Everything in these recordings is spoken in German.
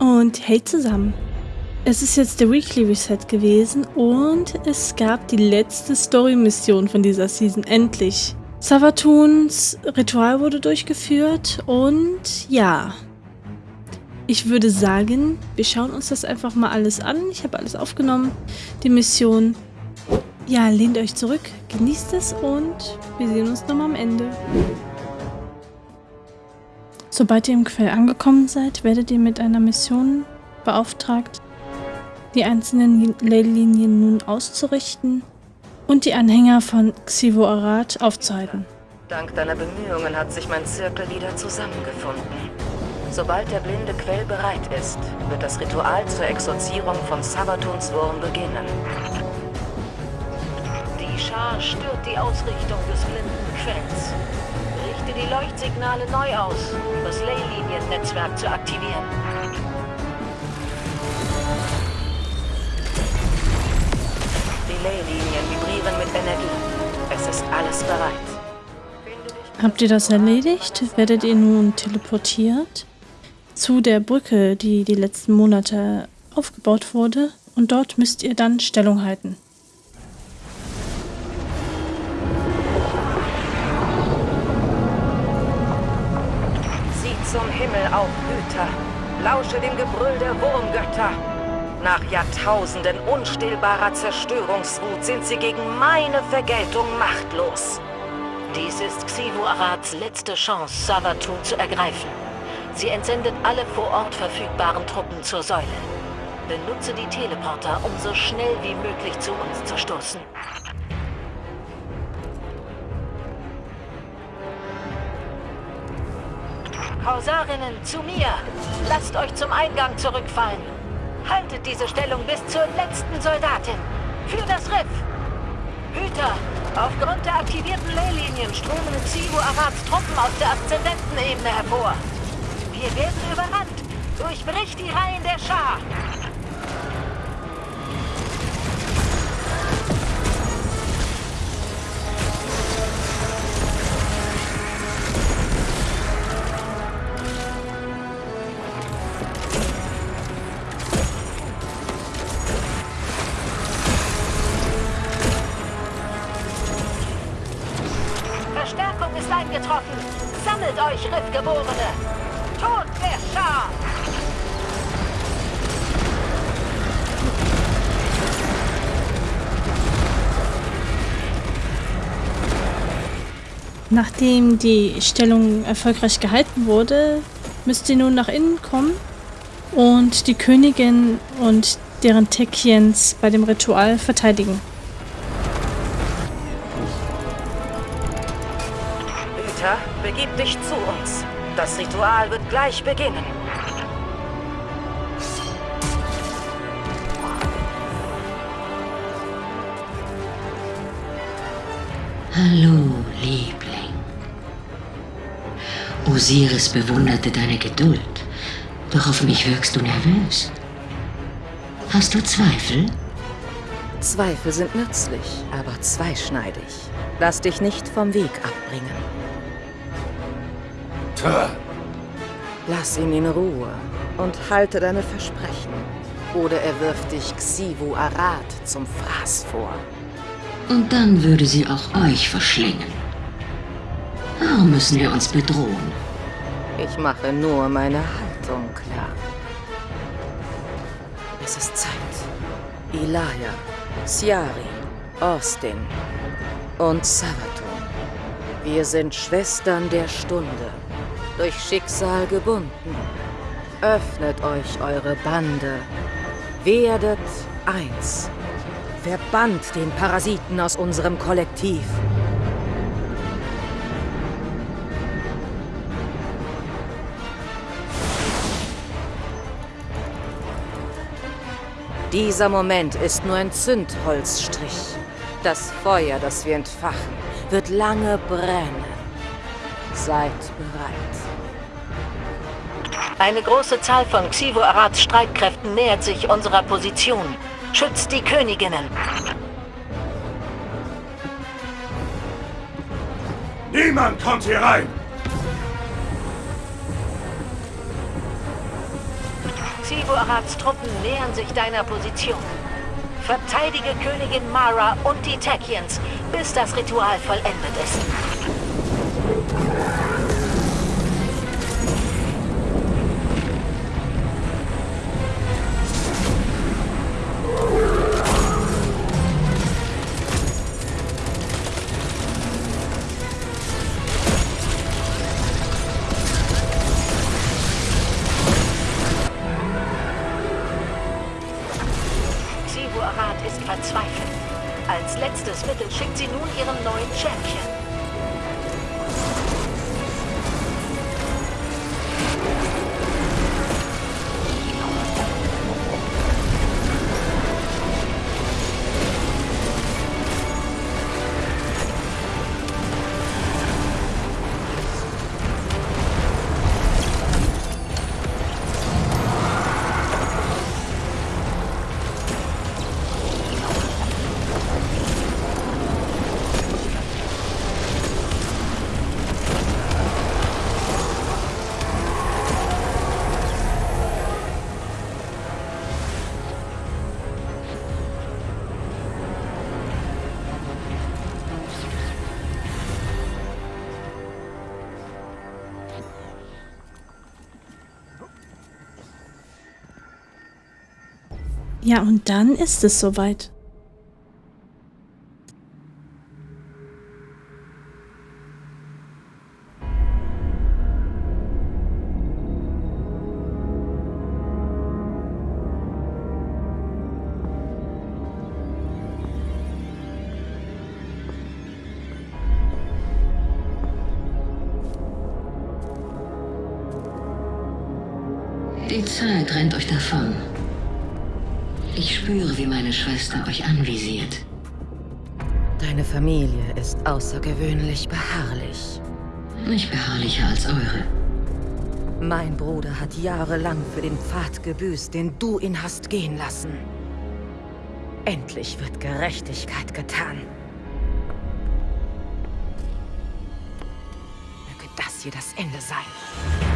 Und hey zusammen. Es ist jetzt der Weekly Reset gewesen und es gab die letzte Story-Mission von dieser Season, endlich. Savatuns Ritual wurde durchgeführt und ja. Ich würde sagen, wir schauen uns das einfach mal alles an. Ich habe alles aufgenommen, die Mission. Ja, lehnt euch zurück, genießt es und wir sehen uns nochmal am Ende. Sobald ihr im Quell angekommen seid, werdet ihr mit einer Mission beauftragt, die einzelnen Leylinien nun auszurichten und die Anhänger von Xivo Arad aufzuhalten. Dank deiner Bemühungen hat sich mein Zirkel wieder zusammengefunden. Sobald der blinde Quell bereit ist, wird das Ritual zur Exorzierung von Sabatuns Wurm beginnen. Die Schar stört die Ausrichtung des blinden Quells. Die Leuchtsignale neu aus, um das Leyliniennetzwerk zu aktivieren. Die Leylinien vibrieren mit Energie. Es ist alles bereit. Habt ihr das erledigt? Werdet ihr nun teleportiert zu der Brücke, die die letzten Monate aufgebaut wurde und dort müsst ihr dann Stellung halten. Himmel auf, Hüter. Lausche dem Gebrüll der Wurmgötter. Nach Jahrtausenden unstillbarer Zerstörungswut sind sie gegen meine Vergeltung machtlos. Dies ist Xivu Arads letzte Chance, Savatun zu ergreifen. Sie entsendet alle vor Ort verfügbaren Truppen zur Säule. Benutze die Teleporter, um so schnell wie möglich zu uns zu stoßen. Korsarinnen, zu mir! Lasst euch zum Eingang zurückfallen. Haltet diese Stellung bis zur letzten Soldatin. Für das Riff! Hüter, aufgrund der aktivierten Leylinien strömen Xivu Arads Truppen aus der Aszendentenebene hervor. Wir werden überrannt. Durchbricht die Reihen der Schar. Euch, Riffgeborene! Tod der Schar! Nachdem die Stellung erfolgreich gehalten wurde, müsst ihr nun nach innen kommen und die Königin und deren Tekiens bei dem Ritual verteidigen. Begib dich zu uns. Das Ritual wird gleich beginnen. Hallo, Liebling. Osiris bewunderte deine Geduld, doch auf mich wirkst du nervös. Hast du Zweifel? Zweifel sind nützlich, aber zweischneidig. Lass dich nicht vom Weg abbringen. Vater! Lass ihn in Ruhe und halte deine Versprechen. Oder er wirft dich Xivu Arad zum Fraß vor. Und dann würde sie auch euch verschlingen. Warum müssen wir uns bedrohen? Ich mache nur meine Haltung klar. Es ist Zeit. Ilaya, Siari, Austin und Savatun. Wir sind Schwestern der Stunde durch Schicksal gebunden. Öffnet euch eure Bande. Werdet eins. Verbannt den Parasiten aus unserem Kollektiv. Dieser Moment ist nur ein Zündholzstrich. Das Feuer, das wir entfachen, wird lange brennen. Seid bereit. Eine große Zahl von Xivo Arads Streitkräften nähert sich unserer Position. Schützt die Königinnen. Niemand kommt hier rein! Xivu Arats Truppen nähern sich deiner Position. Verteidige Königin Mara und die Techians, bis das Ritual vollendet ist. Als letztes Mittel schickt sie nun ihren neuen Chef, Ja, und dann ist es soweit. Die Zeit rennt euch davon. Ich spüre, wie meine Schwester euch anvisiert. Deine Familie ist außergewöhnlich beharrlich. Nicht beharrlicher als eure. Mein Bruder hat jahrelang für den Pfad gebüßt, den du ihn hast gehen lassen. Endlich wird Gerechtigkeit getan. Möge das hier das Ende sein.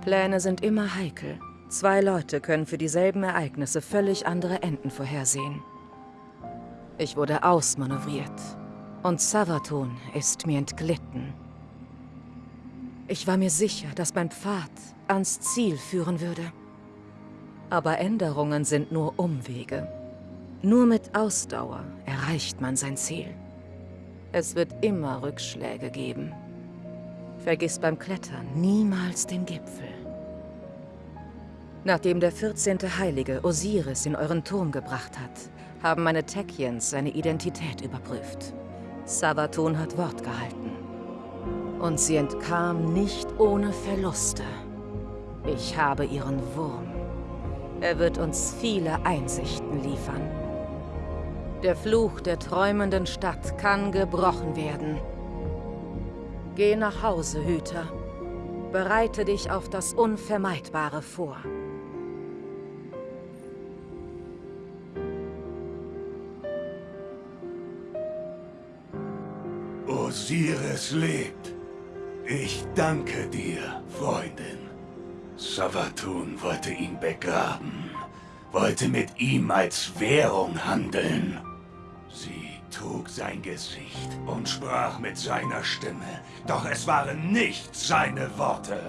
Pläne sind immer heikel. Zwei Leute können für dieselben Ereignisse völlig andere Enden vorhersehen. Ich wurde ausmanövriert. Und Savatun ist mir entglitten. Ich war mir sicher, dass mein Pfad ans Ziel führen würde. Aber Änderungen sind nur Umwege. Nur mit Ausdauer erreicht man sein Ziel. Es wird immer Rückschläge geben. Vergiss beim Klettern niemals den Gipfel. Nachdem der 14. Heilige Osiris in euren Turm gebracht hat, haben meine Techians seine Identität überprüft. Savatun hat Wort gehalten. Und sie entkam nicht ohne Verluste. Ich habe ihren Wurm. Er wird uns viele Einsichten liefern. Der Fluch der träumenden Stadt kann gebrochen werden. Geh nach Hause, Hüter. Bereite dich auf das Unvermeidbare vor. Osiris lebt. Ich danke dir, Freundin. Savatun wollte ihn begraben, wollte mit ihm als Währung handeln. Sie trug sein Gesicht und sprach mit seiner Stimme, doch es waren nicht seine Worte.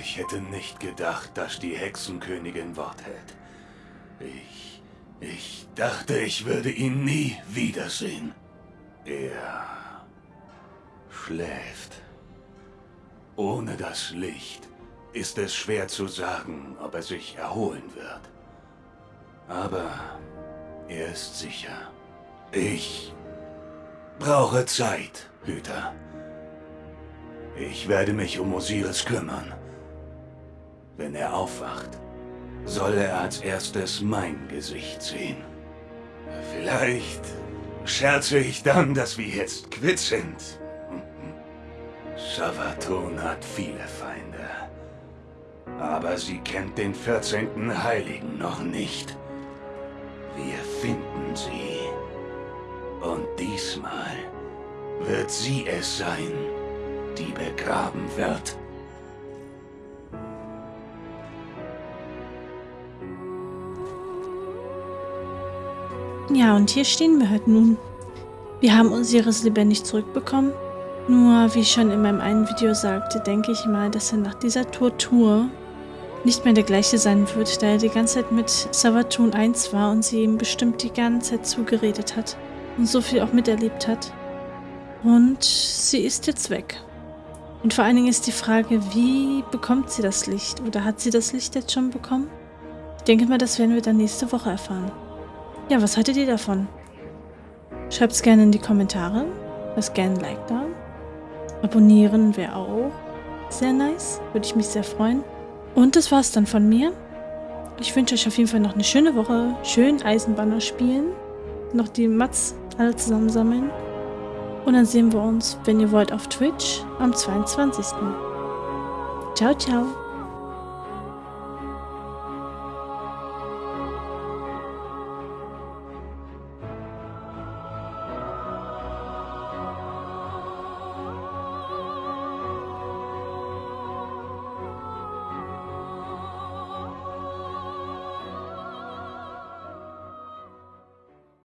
Ich hätte nicht gedacht, dass die Hexenkönigin Wort hält. Ich, ich dachte, ich würde ihn nie wiedersehen. Er schläft. Ohne das Licht ist es schwer zu sagen, ob er sich erholen wird. Aber er ist sicher. Ich brauche Zeit, Hüter. Ich werde mich um Osiris kümmern. Wenn er aufwacht, soll er als erstes mein Gesicht sehen. Vielleicht scherze ich dann, dass wir jetzt quitt sind. Savatun hat viele Feinde. Aber sie kennt den 14. Heiligen noch nicht. Wir finden sie. Und diesmal wird sie es sein, die begraben wird. Ja, und hier stehen wir halt nun. Wir haben Osiris lebendig zurückbekommen. Nur, wie ich schon in meinem einen Video sagte, denke ich mal, dass er nach dieser Tortur nicht mehr der gleiche sein wird, da er die ganze Zeit mit Savatun 1 war und sie ihm bestimmt die ganze Zeit zugeredet hat und so viel auch miterlebt hat. Und sie ist jetzt weg. Und vor allen Dingen ist die Frage, wie bekommt sie das Licht? Oder hat sie das Licht jetzt schon bekommen? Ich denke mal, das werden wir dann nächste Woche erfahren. Ja, was haltet ihr davon? Schreibt es gerne in die Kommentare. Lasst gerne ein Like da. Abonnieren wäre auch sehr nice. Würde ich mich sehr freuen. Und das war's dann von mir. Ich wünsche euch auf jeden Fall noch eine schöne Woche. Schön Eisenbahner spielen. Noch die Mats alle zusammensammeln. Und dann sehen wir uns, wenn ihr wollt, auf Twitch am 22. Ciao, ciao.